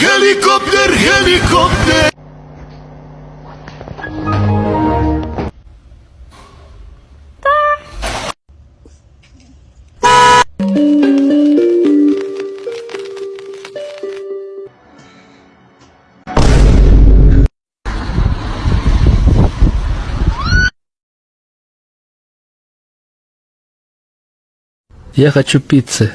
Helikopter, helikopter! Я хочу пиццы.